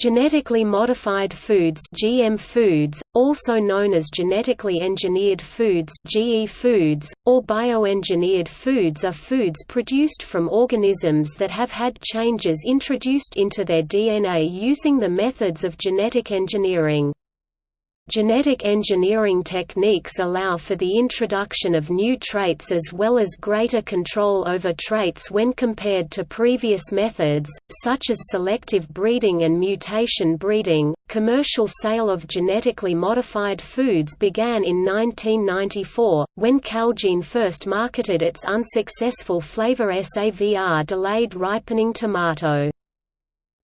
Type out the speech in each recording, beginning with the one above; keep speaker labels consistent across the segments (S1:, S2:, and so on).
S1: Genetically modified foods GM foods, also known as genetically engineered foods GE foods, or bioengineered foods are foods produced from organisms that have had changes introduced into their DNA using the methods of genetic engineering. Genetic engineering techniques allow for the introduction of new traits as well as greater control over traits when compared to previous methods, such as selective breeding and mutation breeding. Commercial sale of genetically modified foods began in 1994, when Calgene first marketed its unsuccessful Flavr Savr delayed ripening tomato.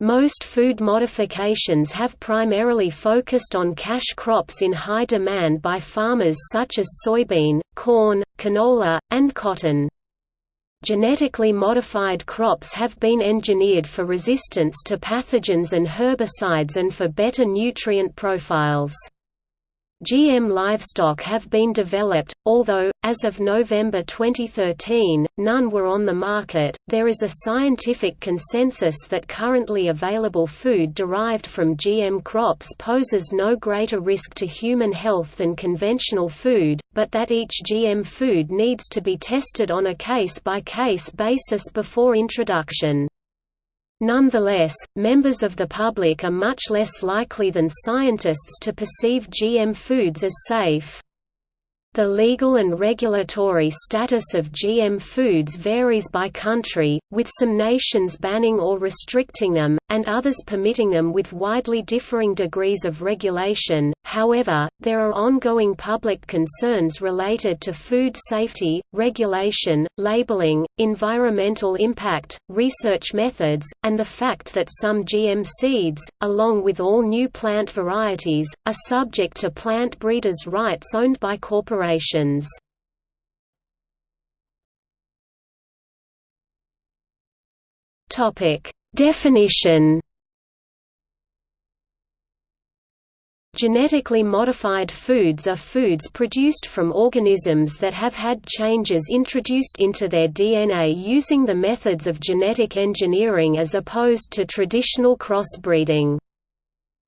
S1: Most food modifications have primarily focused on cash crops in high demand by farmers such as soybean, corn, canola, and cotton. Genetically modified crops have been engineered for resistance to pathogens and herbicides and for better nutrient profiles. GM livestock have been developed, although, as of November 2013, none were on the market. There is a scientific consensus that currently available food derived from GM crops poses no greater risk to human health than conventional food, but that each GM food needs to be tested on a case by case basis before introduction. Nonetheless, members of the public are much less likely than scientists to perceive GM foods as safe. The legal and regulatory status of GM foods varies by country, with some nations banning or restricting them, and others permitting them with widely differing degrees of regulation. However, there are ongoing public concerns related to food safety, regulation, labeling, environmental impact, research methods, and the fact that some GM seeds, along with all new plant varieties, are subject to plant breeders' rights owned by corporations. Topic. Definition. Genetically modified foods are foods produced from organisms that have had changes introduced into their DNA using the methods of genetic engineering as opposed to traditional crossbreeding.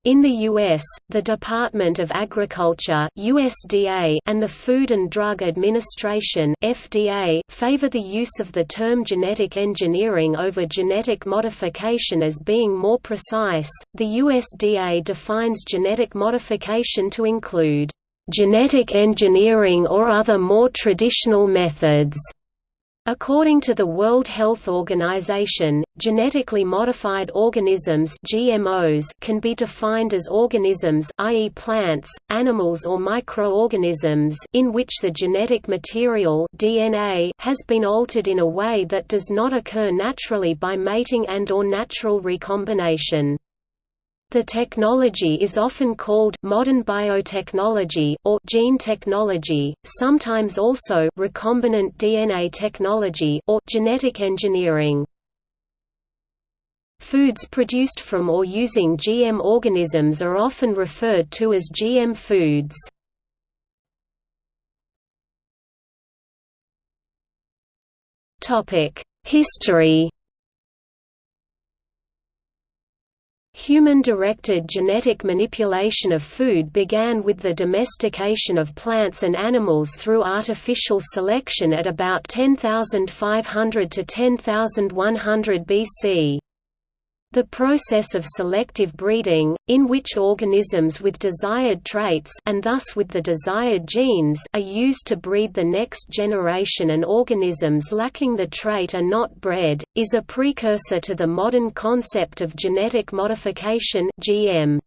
S1: In the U.S., the Department of Agriculture USDA and the Food and Drug Administration FDA favor the use of the term genetic engineering over genetic modification as being more precise. The USDA defines genetic modification to include genetic engineering or other more traditional methods According to the World Health Organization, genetically modified organisms GMOs can be defined as organisms i.e. plants, animals or microorganisms in which the genetic material DNA has been altered in a way that does not occur naturally by mating and or natural recombination. The technology is often called modern biotechnology or gene technology, sometimes also recombinant DNA technology or genetic engineering. Foods produced from or using GM organisms are often referred to as GM foods. History Human-directed genetic manipulation of food began with the domestication of plants and animals through artificial selection at about 10,500 to 10,100 BC. The process of selective breeding, in which organisms with desired traits and thus with the desired genes are used to breed the next generation and organisms lacking the trait are not bred, is a precursor to the modern concept of genetic modification GM.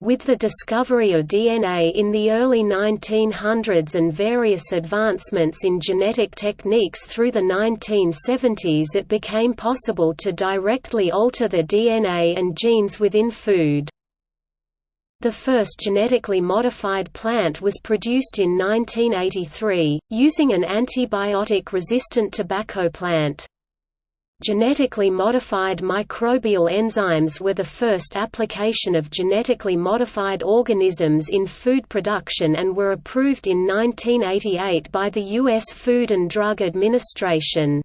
S1: With the discovery of DNA in the early 1900s and various advancements in genetic techniques through the 1970s it became possible to directly alter the DNA and genes within food. The first genetically modified plant was produced in 1983, using an antibiotic-resistant tobacco plant. Genetically modified microbial enzymes were the first application of genetically modified organisms in food production and were approved in 1988 by the U.S. Food and Drug Administration.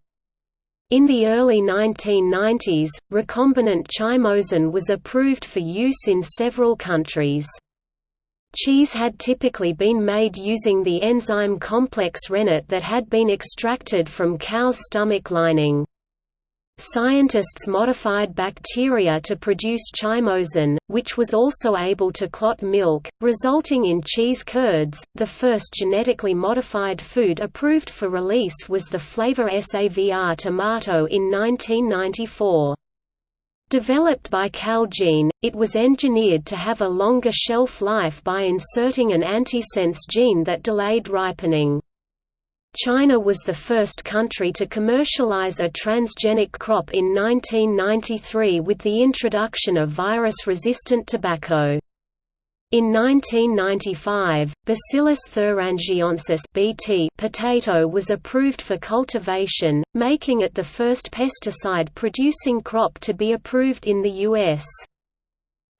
S1: In the early 1990s, recombinant chymosin was approved for use in several countries. Cheese had typically been made using the enzyme complex rennet that had been extracted from cow's stomach lining. Scientists modified bacteria to produce chymosin, which was also able to clot milk, resulting in cheese curds. The first genetically modified food approved for release was the Flavr Savr tomato in 1994. Developed by Calgene, it was engineered to have a longer shelf life by inserting an antisense gene that delayed ripening. China was the first country to commercialize a transgenic crop in 1993 with the introduction of virus-resistant tobacco. In 1995, Bacillus thuringiensis (BT) potato was approved for cultivation, making it the first pesticide-producing crop to be approved in the U.S.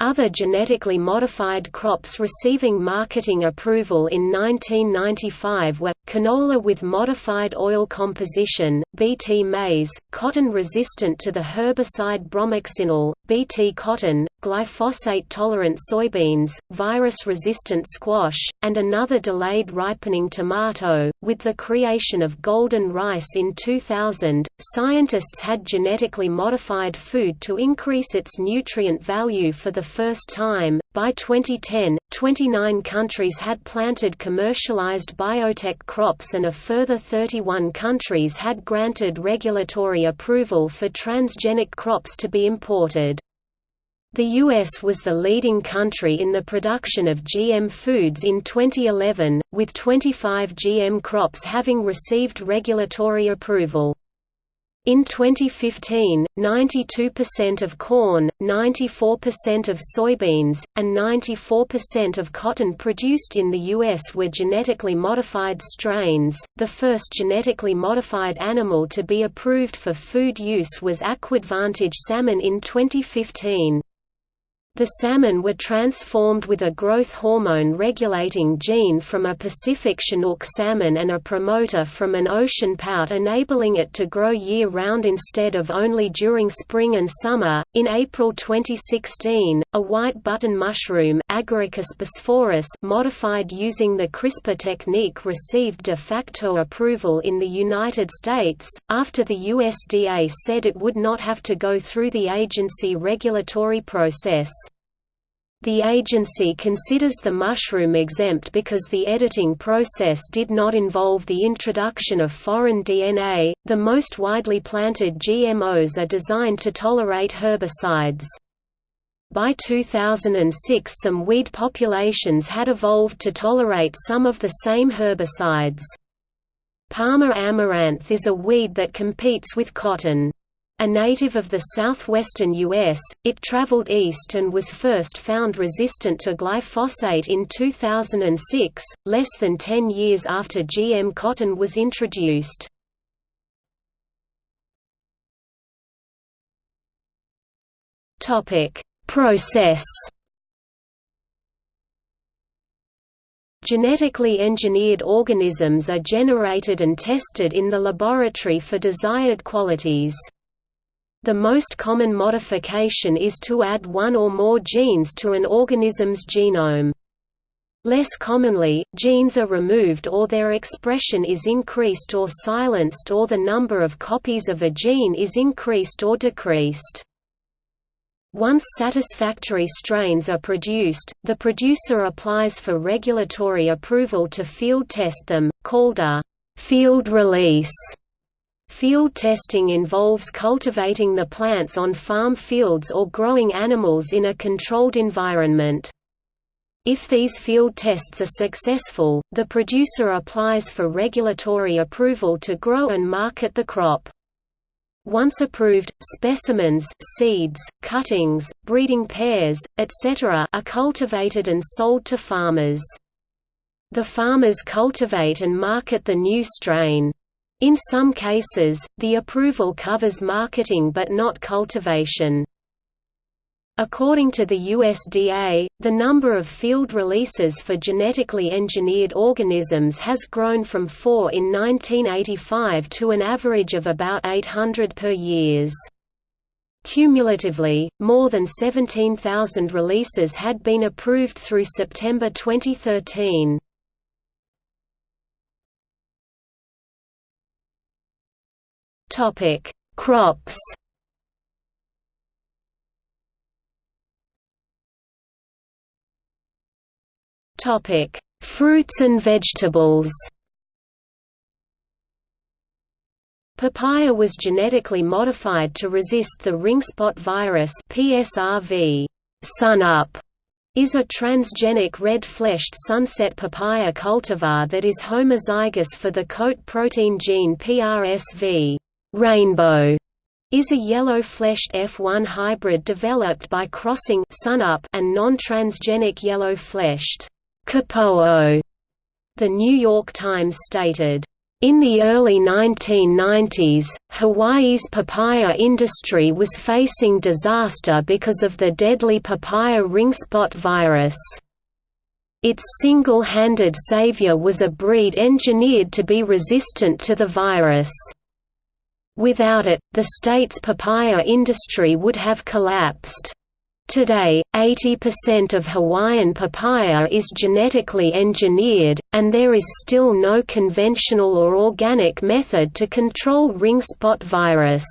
S1: Other genetically modified crops receiving marketing approval in 1995 were, canola with modified oil composition, Bt maize, cotton resistant to the herbicide bromoxynil, Bt cotton, glyphosate-tolerant soybeans, virus-resistant squash, and another delayed ripening tomato. With the creation of golden rice in 2000, scientists had genetically modified food to increase its nutrient value for the first time. By 2010, 29 countries had planted commercialized biotech crops and a further 31 countries had granted regulatory approval for transgenic crops to be imported. The U.S. was the leading country in the production of GM foods in 2011, with 25 GM crops having received regulatory approval. In 2015, 92% of corn, 94% of soybeans, and 94% of cotton produced in the U.S. were genetically modified strains. The first genetically modified animal to be approved for food use was Aquadvantage salmon in 2015. The salmon were transformed with a growth hormone regulating gene from a Pacific Chinook salmon and a promoter from an ocean pout enabling it to grow year-round instead of only during spring and summer. In April 2016, a white button mushroom Agaricus bisporus modified using the CRISPR technique received de facto approval in the United States, after the USDA said it would not have to go through the agency regulatory process. The agency considers the mushroom exempt because the editing process did not involve the introduction of foreign DNA. The most widely planted GMOs are designed to tolerate herbicides. By 2006 some weed populations had evolved to tolerate some of the same herbicides. Palmer amaranth is a weed that competes with cotton. A native of the southwestern U.S., it traveled east and was first found resistant to glyphosate in 2006, less than 10 years after GM cotton was introduced. Process Genetically engineered organisms are generated and tested in the laboratory for desired qualities. The most common modification is to add one or more genes to an organism's genome. Less commonly, genes are removed or their expression is increased or silenced or the number of copies of a gene is increased or decreased. Once satisfactory strains are produced, the producer applies for regulatory approval to field test them, called a field release. Field testing involves cultivating the plants on farm fields or growing animals in a controlled environment. If these field tests are successful, the producer applies for regulatory approval to grow and market the crop. Once approved, specimens, seeds, cuttings, breeding pairs, etc. are cultivated and sold to farmers. The farmers cultivate and market the new strain. In some cases, the approval covers marketing but not cultivation. According to the USDA, the number of field releases for genetically engineered organisms has grown from 4 in 1985 to an average of about 800 per years. Cumulatively, more than 17,000 releases had been approved through September 2013. Topic: Crops. Topic: Fruits and vegetables. Papaya was genetically modified to resist the ring spot virus PSRV. Sunup is a transgenic red-fleshed sunset papaya cultivar that is homozygous for the coat protein gene PRSV. Rainbow is a yellow-fleshed F1 hybrid developed by crossing sunup and non-transgenic yellow-fleshed Kapoho. The New York Times stated, in the early 1990s, Hawaii's papaya industry was facing disaster because of the deadly papaya ring spot virus. Its single-handed savior was a breed engineered to be resistant to the virus. Without it, the state's papaya industry would have collapsed. Today, 80% of Hawaiian papaya is genetically engineered, and there is still no conventional or organic method to control ring spot virus.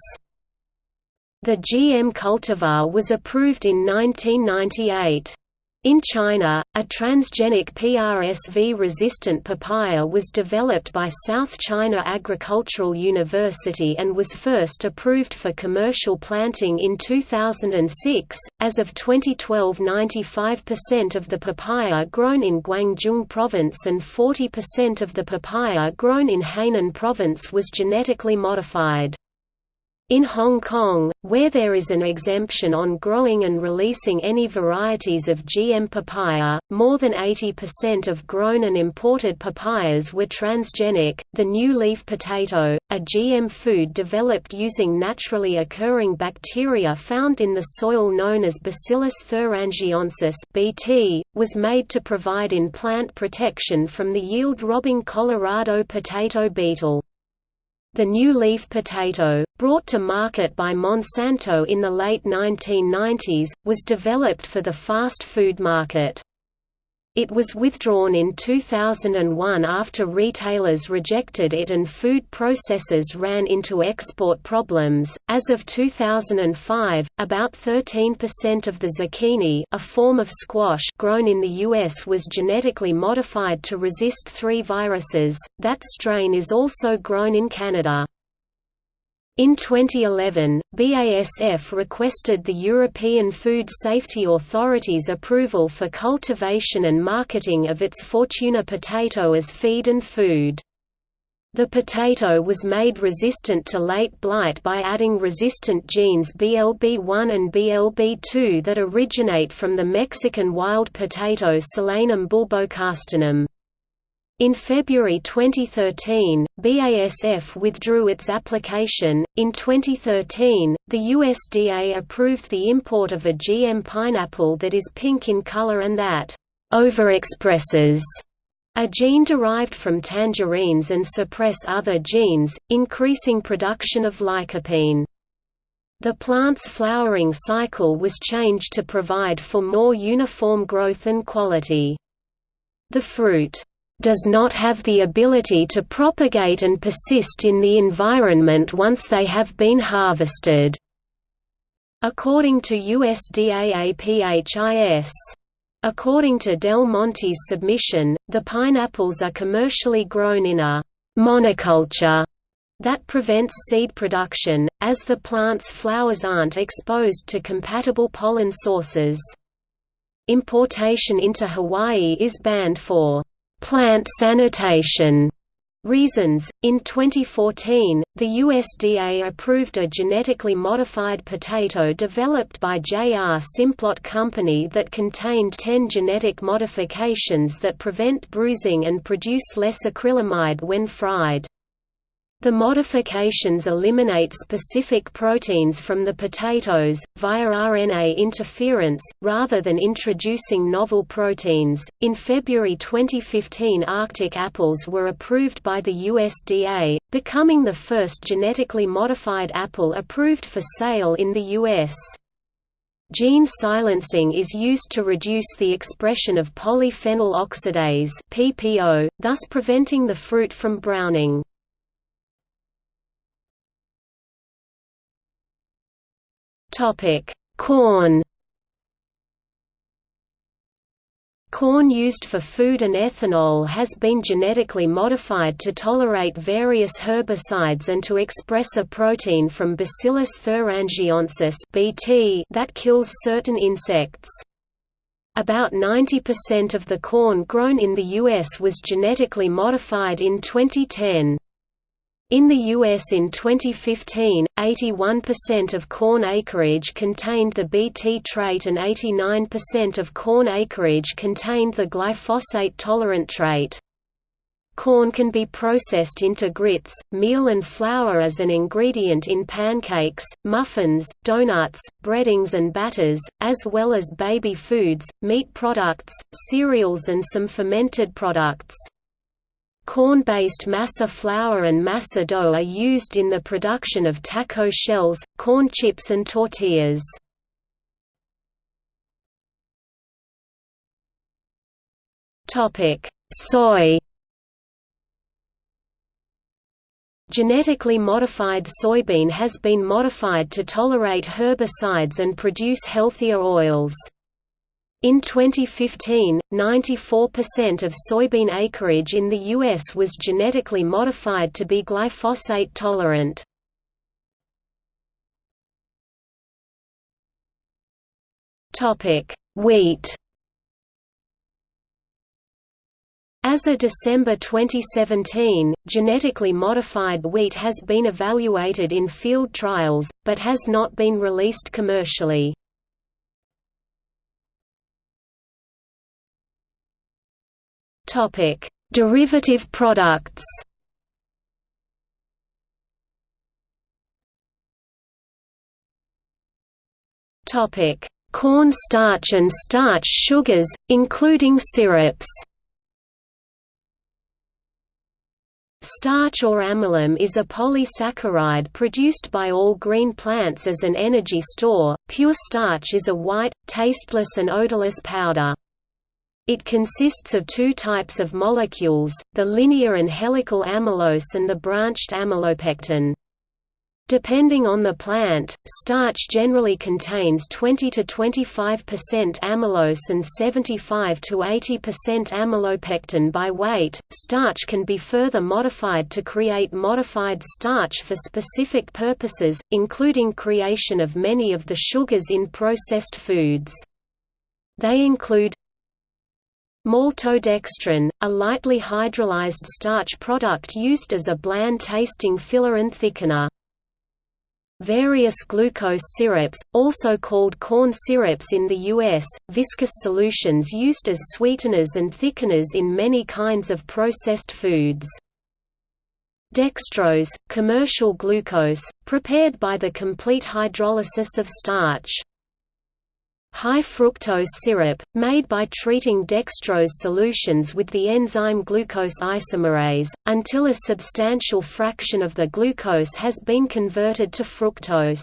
S1: The GM cultivar was approved in 1998. In China, a transgenic PRSV-resistant papaya was developed by South China Agricultural University and was first approved for commercial planting in 2006. As of 2012, 95% of the papaya grown in Guangdong province and 40% of the papaya grown in Hainan province was genetically modified. In Hong Kong, where there is an exemption on growing and releasing any varieties of GM papaya, more than 80% of grown and imported papayas were transgenic. The new leaf potato, a GM food developed using naturally occurring bacteria found in the soil known as Bacillus thuringiensis (BT), was made to provide in plant protection from the yield-robbing Colorado potato beetle. The new leaf potato, brought to market by Monsanto in the late 1990s, was developed for the fast food market. It was withdrawn in 2001 after retailers rejected it and food processors ran into export problems. As of 2005, about 13% of the zucchini, a form of squash grown in the US was genetically modified to resist three viruses. That strain is also grown in Canada. In 2011, BASF requested the European Food Safety Authority's approval for cultivation and marketing of its Fortuna potato as feed and food. The potato was made resistant to late blight by adding resistant genes BLB1 and BLB2 that originate from the Mexican wild potato Solanum bulbocastanum. In February 2013, BASF withdrew its application. In 2013, the USDA approved the import of a GM pineapple that is pink in color and that overexpresses a gene derived from tangerines and suppress other genes, increasing production of lycopene. The plant's flowering cycle was changed to provide for more uniform growth and quality. The fruit does not have the ability to propagate and persist in the environment once they have been harvested. According to USDA APHIS. According to Del Monte's submission, the pineapples are commercially grown in a monoculture that prevents seed production, as the plant's flowers aren't exposed to compatible pollen sources. Importation into Hawaii is banned for plant sanitation reasons. In 2014, the USDA approved a genetically modified potato developed by J.R. Simplot Company that contained 10 genetic modifications that prevent bruising and produce less acrylamide when fried. The modifications eliminate specific proteins from the potatoes, via RNA interference, rather than introducing novel proteins. In February 2015, Arctic apples were approved by the USDA, becoming the first genetically modified apple approved for sale in the U.S. Gene silencing is used to reduce the expression of polyphenol oxidase, thus preventing the fruit from browning. Topic: Corn. Corn used for food and ethanol has been genetically modified to tolerate various herbicides and to express a protein from Bacillus thuringiensis (BT) that kills certain insects. About 90% of the corn grown in the US was genetically modified in 2010. In the U.S. in 2015, 81% of corn acreage contained the Bt trait and 89% of corn acreage contained the glyphosate-tolerant trait. Corn can be processed into grits, meal and flour as an ingredient in pancakes, muffins, donuts, breadings and batters, as well as baby foods, meat products, cereals and some fermented products. Corn-based masa flour and masa dough are used in the production of taco shells, corn chips and tortillas. Soy Genetically modified soybean has been modified to tolerate herbicides and produce healthier oils. In 2015, 94% of soybean acreage in the U.S. was genetically modified to be glyphosate tolerant. Wheat As of December 2017, genetically modified wheat has been evaluated in field trials, but has not been released commercially. Topic: Derivative products. Topic: Corn starch and starch sugars, including syrups. Starch or amylum is a polysaccharide produced by all green plants as an energy store. Pure starch is a white, tasteless and odorless powder. It consists of two types of molecules, the linear and helical amylose and the branched amylopectin. Depending on the plant, starch generally contains 20 to 25% amylose and 75 to 80% amylopectin by weight. Starch can be further modified to create modified starch for specific purposes, including creation of many of the sugars in processed foods. They include Maltodextrin, a lightly hydrolyzed starch product used as a bland-tasting filler and thickener. Various glucose syrups, also called corn syrups in the U.S., viscous solutions used as sweeteners and thickeners in many kinds of processed foods. Dextrose, commercial glucose, prepared by the complete hydrolysis of starch. High fructose syrup, made by treating dextrose solutions with the enzyme glucose isomerase, until a substantial fraction of the glucose has been converted to fructose.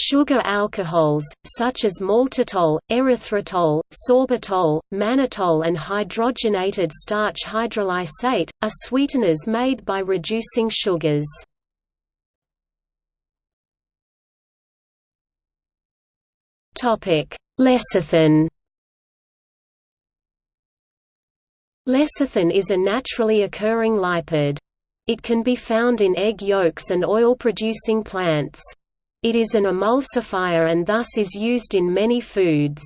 S1: Sugar alcohols, such as maltitol, erythritol, sorbitol, mannitol and hydrogenated starch hydrolysate, are sweeteners made by reducing sugars. Lecithin Lecithin is a naturally occurring lipid. It can be found in egg yolks and oil-producing plants. It is an emulsifier and thus is used in many foods.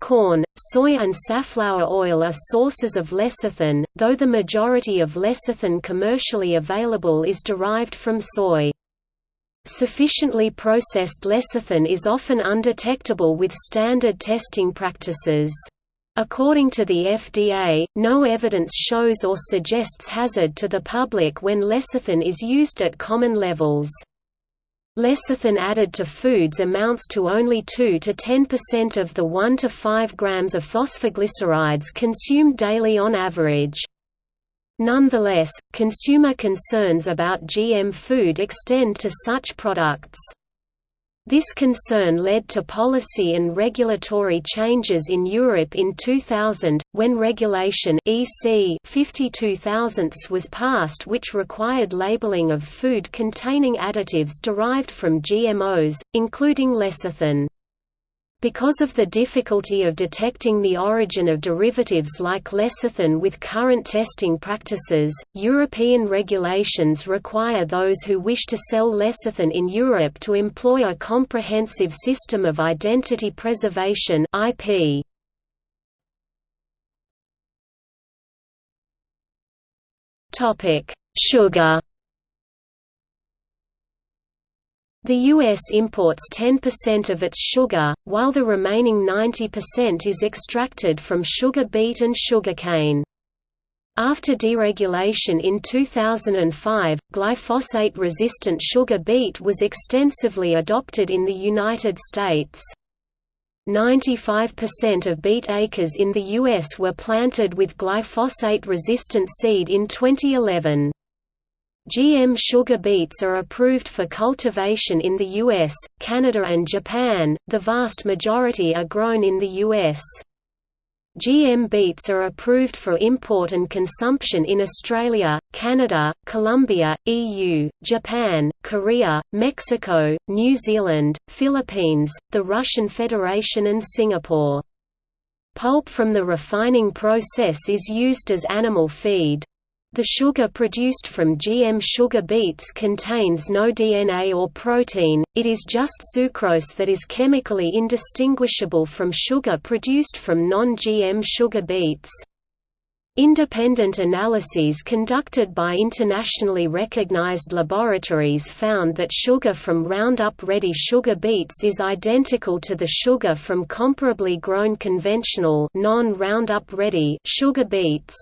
S1: Corn, soy and safflower oil are sources of lecithin, though the majority of lecithin commercially available is derived from soy. Sufficiently processed lecithin is often undetectable with standard testing practices. According to the FDA, no evidence shows or suggests hazard to the public when lecithin is used at common levels. Lecithin added to foods amounts to only 2 to 10% of the 1 to 5 grams of phosphoglycerides consumed daily on average. Nonetheless, consumer concerns about GM food extend to such products. This concern led to policy and regulatory changes in Europe in 2000, when Regulation EC 52000 was passed which required labeling of food containing additives derived from GMOs, including lecithin. Because of the difficulty of detecting the origin of derivatives like lecithin with current testing practices, European regulations require those who wish to sell lecithin in Europe to employ a comprehensive system of identity preservation IP. Sugar The U.S. imports 10% of its sugar, while the remaining 90% is extracted from sugar beet and sugarcane. After deregulation in 2005, glyphosate-resistant sugar beet was extensively adopted in the United States. 95% of beet acres in the U.S. were planted with glyphosate-resistant seed in 2011. GM sugar beets are approved for cultivation in the US, Canada and Japan, the vast majority are grown in the US. GM beets are approved for import and consumption in Australia, Canada, Colombia, EU, Japan, Korea, Mexico, New Zealand, Philippines, the Russian Federation and Singapore. Pulp from the refining process is used as animal feed. The sugar produced from GM sugar beets contains no DNA or protein, it is just sucrose that is chemically indistinguishable from sugar produced from non-GM sugar beets. Independent analyses conducted by internationally recognized laboratories found that sugar from Roundup Ready sugar beets is identical to the sugar from comparably grown conventional non-Roundup Ready sugar beets.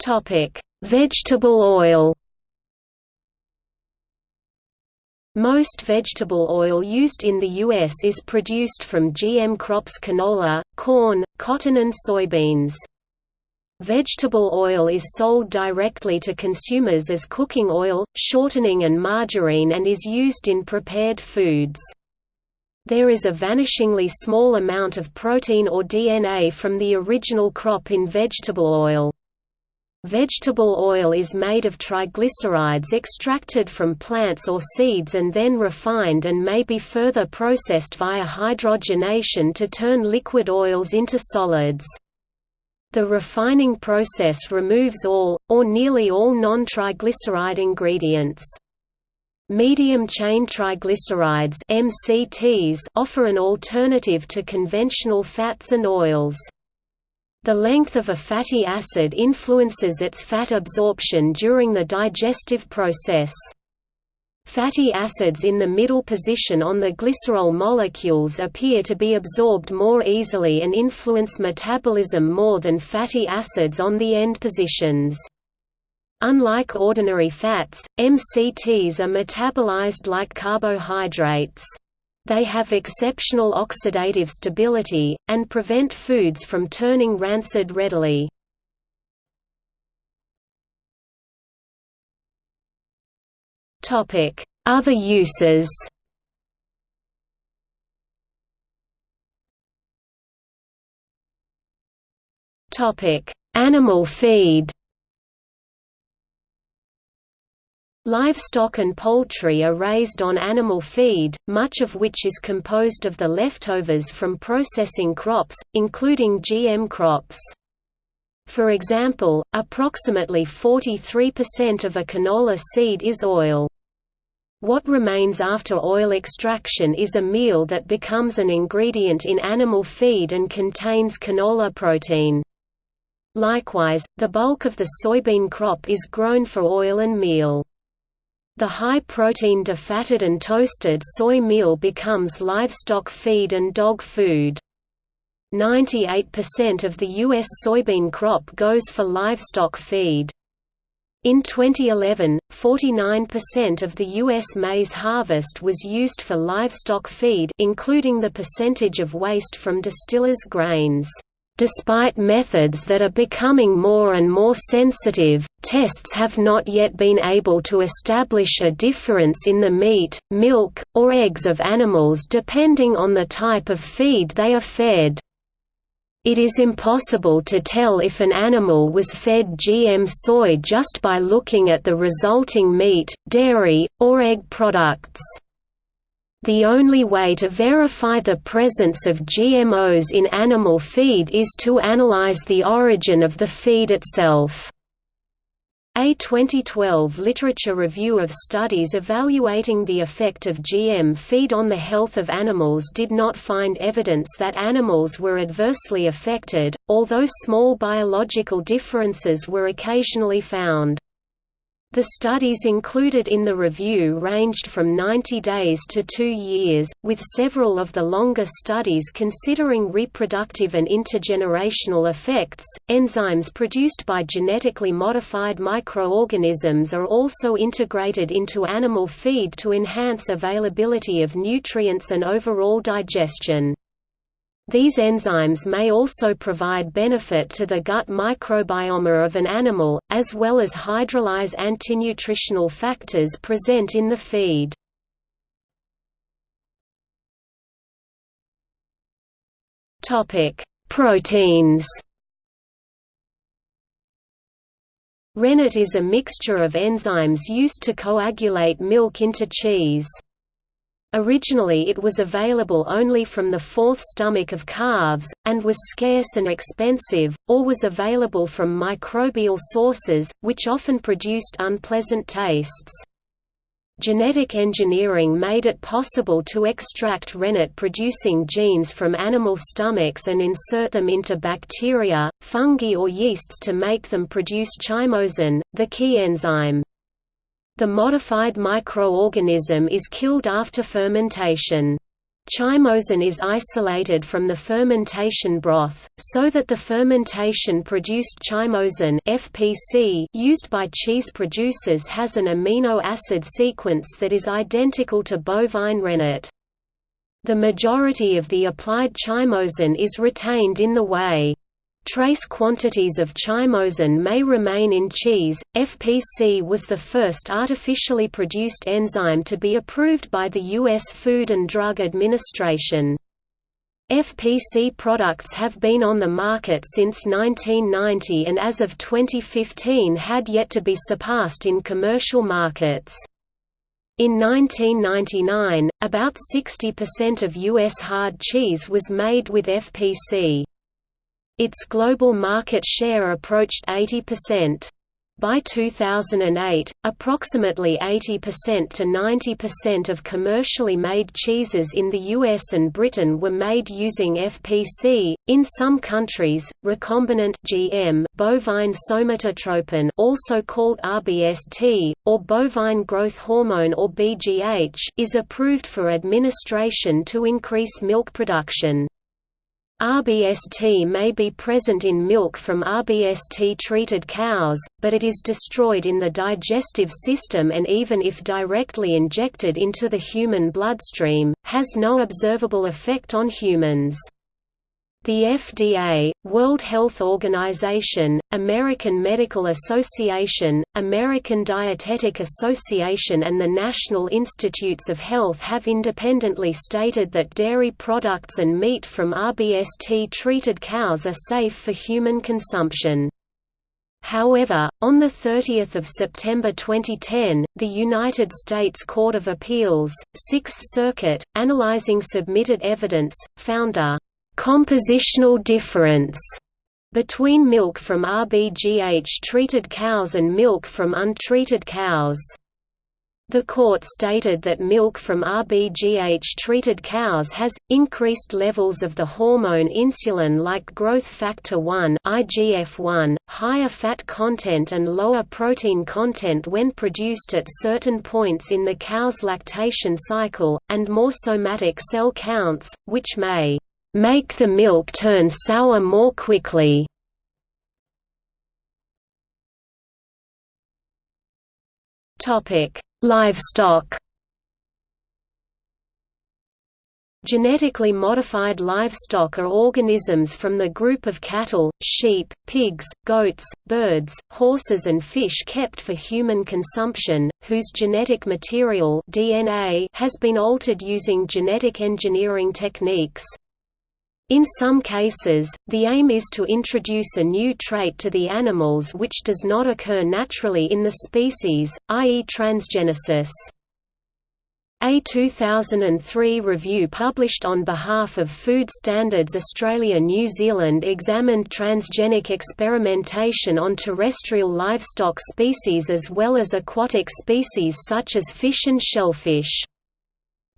S1: Topic: Vegetable oil. Most vegetable oil used in the U.S. is produced from GM crops canola, corn, cotton and soybeans. Vegetable oil is sold directly to consumers as cooking oil, shortening and margarine and is used in prepared foods. There is a vanishingly small amount of protein or DNA from the original crop in vegetable oil. Vegetable oil is made of triglycerides extracted from plants or seeds and then refined and may be further processed via hydrogenation to turn liquid oils into solids. The refining process removes all, or nearly all non-triglyceride ingredients. Medium-chain triglycerides MCTs offer an alternative to conventional fats and oils. The length of a fatty acid influences its fat absorption during the digestive process. Fatty acids in the middle position on the glycerol molecules appear to be absorbed more easily and influence metabolism more than fatty acids on the end positions. Unlike ordinary fats, MCTs are metabolized like carbohydrates. They have exceptional oxidative stability, and prevent foods from turning rancid readily. Other uses Animal feed Livestock and poultry are raised on animal feed, much of which is composed of the leftovers from processing crops, including GM crops. For example, approximately 43% of a canola seed is oil. What remains after oil extraction is a meal that becomes an ingredient in animal feed and contains canola protein. Likewise, the bulk of the soybean crop is grown for oil and meal. The high-protein defatted and toasted soy meal becomes livestock feed and dog food. 98% of the U.S. soybean crop goes for livestock feed. In 2011, 49% of the U.S. maize harvest was used for livestock feed including the percentage of waste from distillers' grains. Despite methods that are becoming more and more sensitive, tests have not yet been able to establish a difference in the meat, milk, or eggs of animals depending on the type of feed they are fed. It is impossible to tell if an animal was fed GM soy just by looking at the resulting meat, dairy, or egg products. The only way to verify the presence of GMOs in animal feed is to analyze the origin of the feed itself. A 2012 literature review of studies evaluating the effect of GM feed on the health of animals did not find evidence that animals were adversely affected, although small biological differences were occasionally found. The studies included in the review ranged from 90 days to two years, with several of the longer studies considering reproductive and intergenerational effects. Enzymes produced by genetically modified microorganisms are also integrated into animal feed to enhance availability of nutrients and overall digestion. These enzymes may also provide benefit to the gut microbiome of an animal, as well as hydrolyze antinutritional factors present in the feed. Proteins Rennet is a mixture of enzymes used to coagulate milk into cheese. Originally it was available only from the fourth stomach of calves, and was scarce and expensive, or was available from microbial sources, which often produced unpleasant tastes. Genetic engineering made it possible to extract rennet-producing genes from animal stomachs and insert them into bacteria, fungi or yeasts to make them produce chymosin, the key enzyme. The modified microorganism is killed after fermentation. Chymosin is isolated from the fermentation broth, so that the fermentation-produced chymosin FPC used by cheese producers has an amino acid sequence that is identical to bovine rennet. The majority of the applied chymosin is retained in the whey. Trace quantities of chymosin may remain in cheese. FPC was the first artificially produced enzyme to be approved by the U.S. Food and Drug Administration. FPC products have been on the market since 1990 and as of 2015 had yet to be surpassed in commercial markets. In 1999, about 60% of U.S. hard cheese was made with FPC. Its global market share approached 80%. By 2008, approximately 80% to 90% of commercially made cheeses in the US and Britain were made using FPC. In some countries, recombinant GM bovine somatotropin, also called RBST, or bovine growth hormone or BGH, is approved for administration to increase milk production. RBST may be present in milk from RBST-treated cows, but it is destroyed in the digestive system and even if directly injected into the human bloodstream, has no observable effect on humans. The FDA, World Health Organization, American Medical Association, American Dietetic Association and the National Institutes of Health have independently stated that dairy products and meat from RBST-treated cows are safe for human consumption. However, on 30 September 2010, the United States Court of Appeals, Sixth Circuit, analyzing submitted evidence, found a compositional difference between milk from RBGH-treated cows and milk from untreated cows. The court stated that milk from RBGH-treated cows has, increased levels of the hormone insulin like growth factor 1 IGF-1, higher fat content and lower protein content when produced at certain points in the cow's lactation cycle, and more somatic cell counts, which may make the milk turn sour more quickly. Topic Livestock Genetically modified livestock are organisms from the group of cattle, sheep, pigs, goats, birds, horses and fish kept for human consumption, whose genetic material DNA has been altered using genetic engineering techniques. In some cases, the aim is to introduce a new trait to the animals which does not occur naturally in the species, i.e. transgenesis. A 2003 review published on behalf of Food Standards Australia New Zealand examined transgenic experimentation on terrestrial livestock species as well as aquatic species such as fish and shellfish.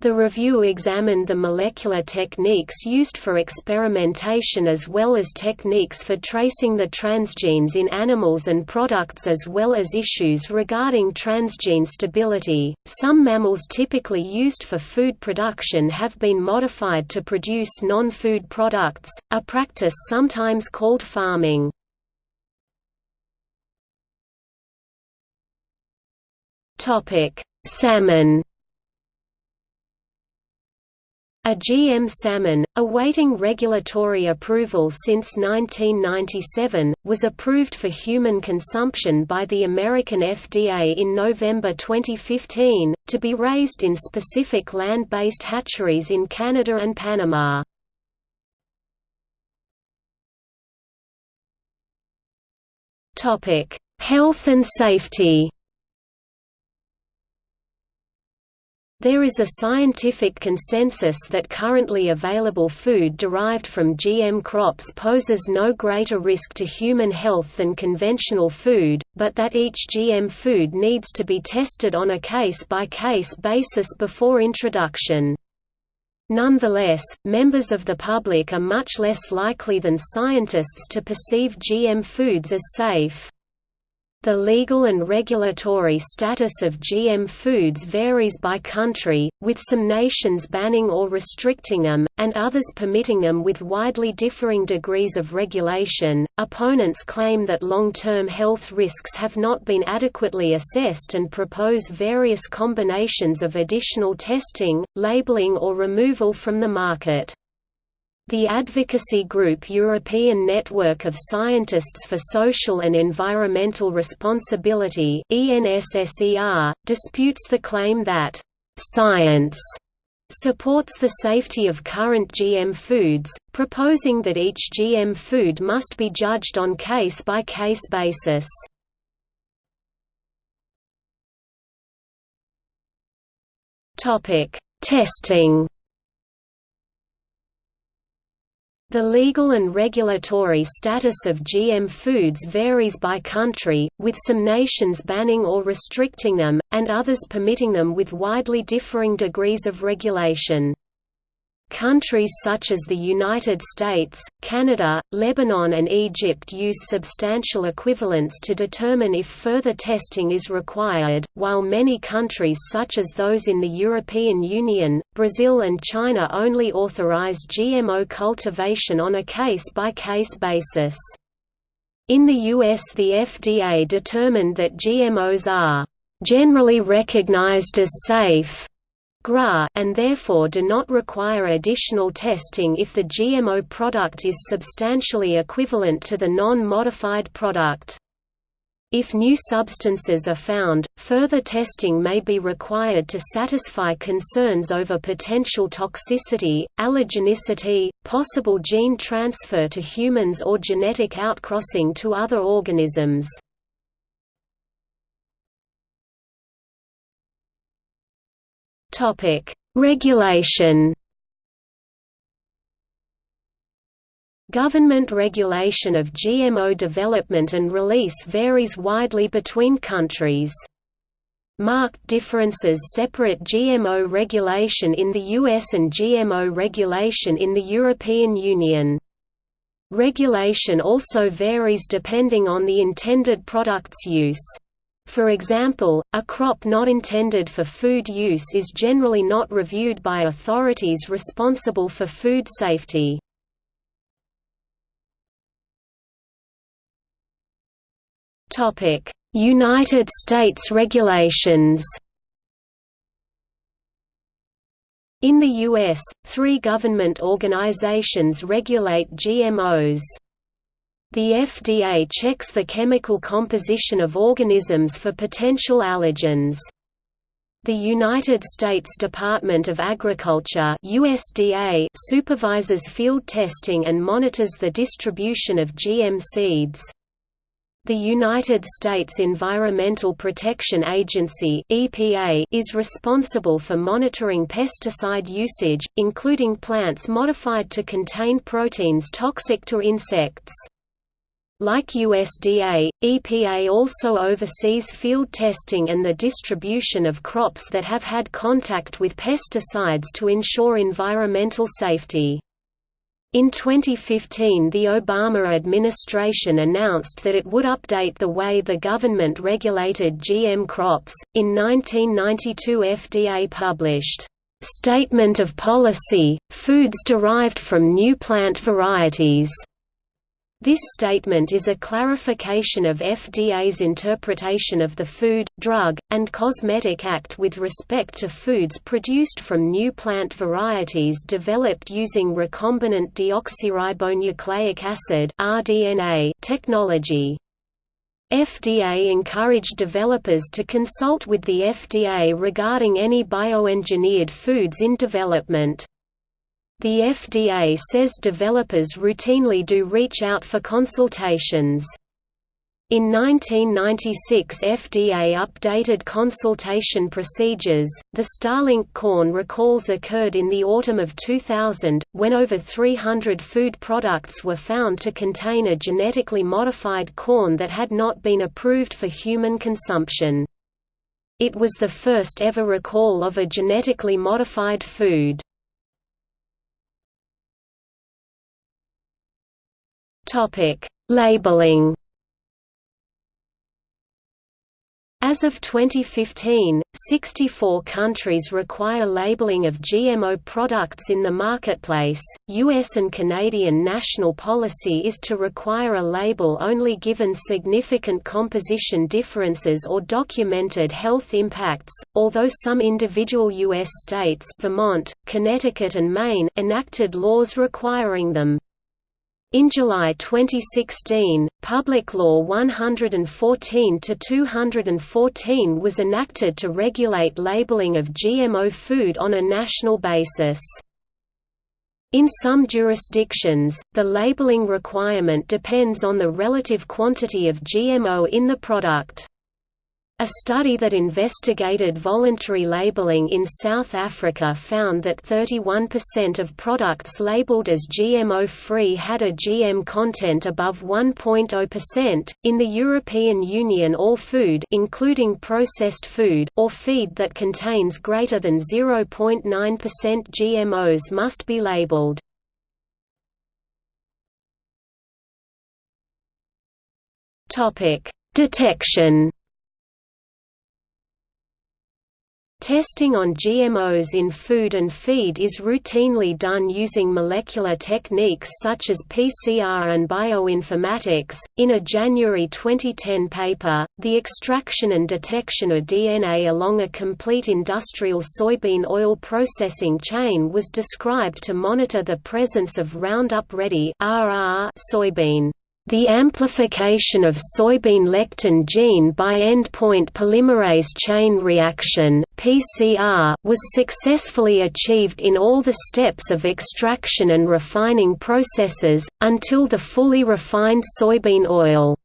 S1: The review examined the molecular techniques used for experimentation as well as techniques for tracing the transgenes in animals and products as well as issues regarding transgene stability. Some mammals typically used for food production have been modified to produce non-food products, a practice sometimes called pharming. Topic: Salmon a GM salmon, awaiting regulatory approval since 1997, was approved for human consumption by the American FDA in November 2015, to be raised in specific land-based hatcheries in Canada and Panama. Health and safety There is a scientific consensus that currently available food derived from GM crops poses no greater risk to human health than conventional food, but that each GM food needs to be tested on a case-by-case -case basis before introduction. Nonetheless, members of the public are much less likely than scientists to perceive GM foods as safe. The legal and regulatory status of GM foods varies by country, with some nations banning or restricting them, and others permitting them with widely differing degrees of regulation. Opponents claim that long term health risks have not been adequately assessed and propose various combinations of additional testing, labeling, or removal from the market. The advocacy group European Network of Scientists for Social and Environmental Responsibility disputes the claim that, "...science." supports the safety of current GM foods, proposing that each GM food must be judged on case-by-case -case basis. Testing The legal and regulatory status of GM foods varies by country, with some nations banning or restricting them, and others permitting them with widely differing degrees of regulation. Countries such as the United States, Canada, Lebanon and Egypt use substantial equivalents to determine if further testing is required, while many countries such as those in the European Union, Brazil and China only authorize GMO cultivation on a case-by-case -case basis. In the US the FDA determined that GMOs are generally recognized as safe GRA and therefore do not require additional testing if the GMO product is substantially equivalent to the non-modified product. If new substances are found, further testing may be required to satisfy concerns over potential toxicity, allergenicity, possible gene transfer to humans or genetic outcrossing to other organisms. Topic: Regulation. Government regulation of GMO development and release varies widely between countries. Marked differences separate GMO regulation in the US and GMO regulation in the European Union. Regulation also varies depending on the intended product's use. For example, a crop not intended for food use is generally not reviewed by authorities responsible for food safety. United States regulations In the U.S., three government organizations regulate GMOs. The FDA checks the chemical composition of organisms for potential allergens. The United States Department of Agriculture USDA supervises field testing and monitors the distribution of GM seeds. The United States Environmental Protection Agency (EPA) is responsible for monitoring pesticide usage, including plants modified to contain proteins toxic to insects. Like USDA, EPA also oversees field testing and the distribution of crops that have had contact with pesticides to ensure environmental safety. In 2015 the Obama administration announced that it would update the way the government regulated GM crops. In 1992 FDA published, "...statement of policy, foods derived from new plant varieties." This statement is a clarification of FDA's interpretation of the Food, Drug, and Cosmetic Act with respect to foods produced from new plant varieties developed using recombinant deoxyribonucleic acid technology. FDA encouraged developers to consult with the FDA regarding any bioengineered foods in development. The FDA says developers routinely do reach out for consultations. In 1996 FDA updated consultation procedures. The Starlink corn recalls occurred in the autumn of 2000, when over 300 food products were found to contain a genetically modified corn that had not been approved for human consumption. It was the first ever recall of a genetically modified food. Topic: Labeling. As of 2015, 64 countries require labeling of GMO products in the marketplace. US and Canadian national policy is to require a label only given significant composition differences or documented health impacts, although some individual US states, Vermont, Connecticut and Maine, enacted laws requiring them. In July 2016, Public Law 114-214 was enacted to regulate labeling of GMO food on a national basis. In some jurisdictions, the labeling requirement depends on the relative quantity of GMO in the product. A study that investigated voluntary labeling in South Africa found that 31% of products labeled as GMO-free had a GM content above 1.0%. In the European Union, all food, including processed food or feed that contains greater than 0.9% GMOs must be labeled. Topic: Detection Testing on GMOs in food and feed is routinely done using molecular techniques such as PCR and bioinformatics. In a January 2010 paper, the extraction and detection of DNA along a complete industrial soybean oil processing chain was described to monitor the presence of Roundup Ready soybean. The amplification of soybean lectin gene by endpoint polymerase chain reaction (PCR) was successfully achieved in all the steps of extraction and refining processes until the fully refined soybean oil.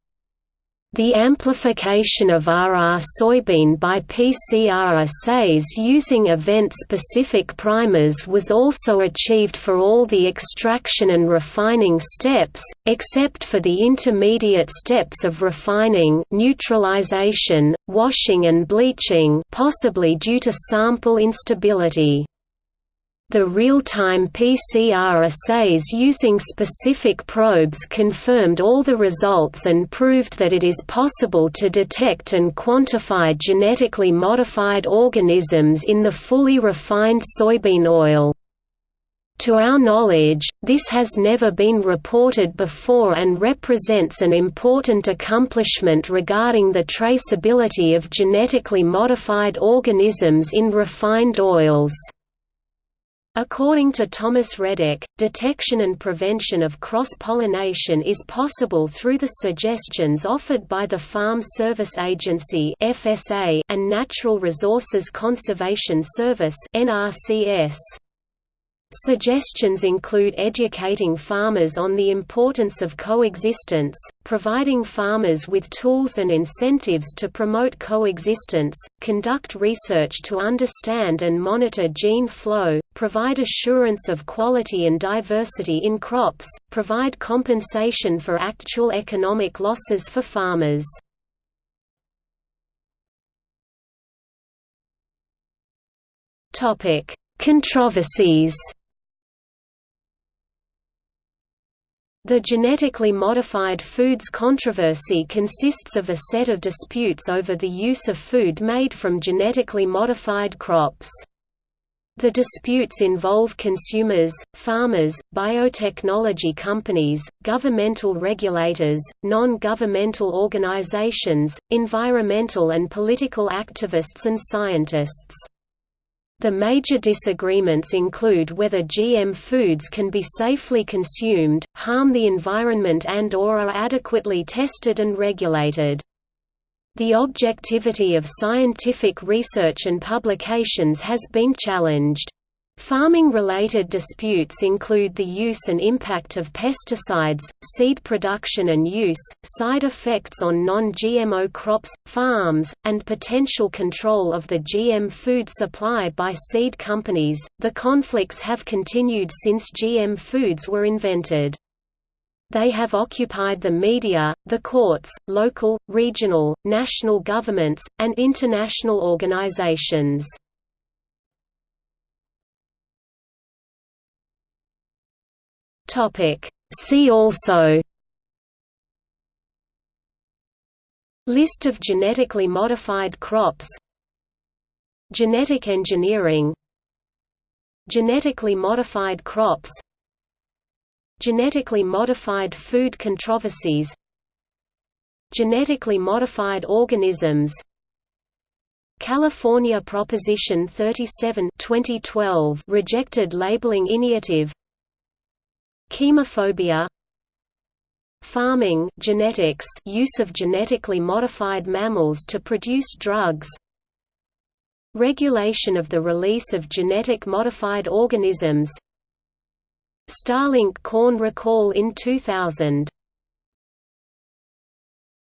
S1: The amplification of RR soybean by PCR assays using event-specific primers was also achieved for all the extraction and refining steps, except for the intermediate steps of refining neutralization, washing and bleaching possibly due to sample instability. The real-time PCR assays using specific probes confirmed all the results and proved that it is possible to detect and quantify genetically modified organisms in the fully refined soybean oil. To our knowledge, this has never been reported before and represents an important accomplishment regarding the traceability of genetically modified organisms in refined oils. According to Thomas Redick, detection and prevention of cross-pollination is possible through the suggestions offered by the Farm Service Agency and Natural Resources Conservation Service NRCS. Suggestions include educating farmers on the importance of coexistence, providing farmers with tools and incentives to promote coexistence, conduct research to understand and monitor gene flow, provide assurance of quality and diversity in crops, provide compensation for actual economic losses for farmers. Controversies The genetically modified foods controversy consists of a set of disputes over the use of food made from genetically modified crops. The disputes involve consumers, farmers, biotechnology companies, governmental regulators, non-governmental organizations, environmental and political activists and scientists. The major disagreements include whether GM foods can be safely consumed, harm the environment and or are adequately tested and regulated. The objectivity of scientific research and publications has been challenged. Farming-related disputes include the use and impact of pesticides, seed production and use, side effects on non-GMO crops, farms, and potential control of the GM food supply by seed companies. The conflicts have continued since GM foods were invented. They have occupied the media, the courts, local, regional, national governments, and international organizations. Topic. See also List of genetically modified crops Genetic engineering Genetically modified crops Genetically modified food controversies Genetically modified organisms California Proposition 37 2012 rejected labeling initiative Chemophobia Pharming genetics use of genetically modified mammals to produce drugs Regulation of the release of genetic modified organisms. Starlink corn recall in 2000